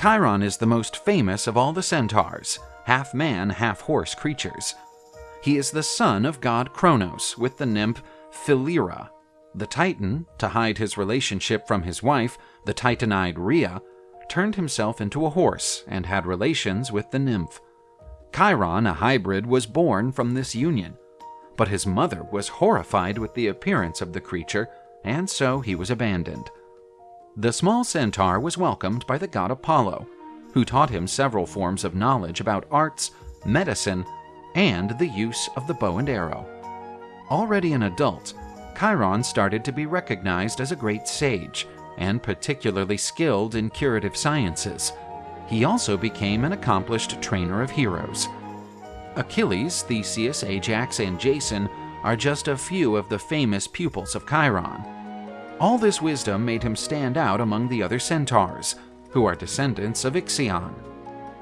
Chiron is the most famous of all the centaurs, half man, half horse creatures. He is the son of god Kronos with the nymph Philyra. The Titan, to hide his relationship from his wife, the Titanide Rhea, turned himself into a horse and had relations with the nymph. Chiron, a hybrid, was born from this union, but his mother was horrified with the appearance of the creature, and so he was abandoned. The small centaur was welcomed by the god Apollo, who taught him several forms of knowledge about arts, medicine, and the use of the bow and arrow. Already an adult, Chiron started to be recognized as a great sage and particularly skilled in curative sciences. He also became an accomplished trainer of heroes. Achilles, Theseus, Ajax, and Jason are just a few of the famous pupils of Chiron. All this wisdom made him stand out among the other centaurs, who are descendants of Ixion.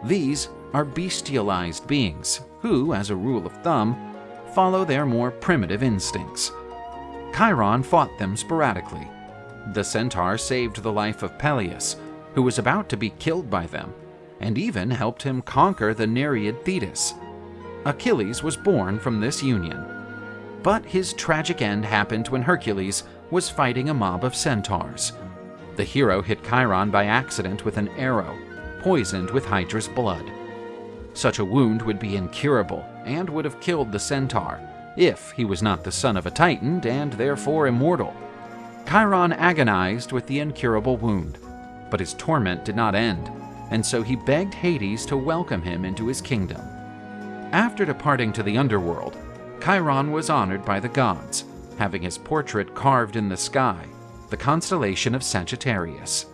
These are bestialized beings who, as a rule of thumb, follow their more primitive instincts. Chiron fought them sporadically. The centaur saved the life of Peleus, who was about to be killed by them, and even helped him conquer the Nereid Thetis. Achilles was born from this union. But his tragic end happened when Hercules was fighting a mob of centaurs. The hero hit Chiron by accident with an arrow, poisoned with Hydra's blood. Such a wound would be incurable and would have killed the centaur, if he was not the son of a titan and therefore immortal. Chiron agonized with the incurable wound, but his torment did not end, and so he begged Hades to welcome him into his kingdom. After departing to the underworld, Chiron was honored by the gods, having his portrait carved in the sky, the constellation of Sagittarius.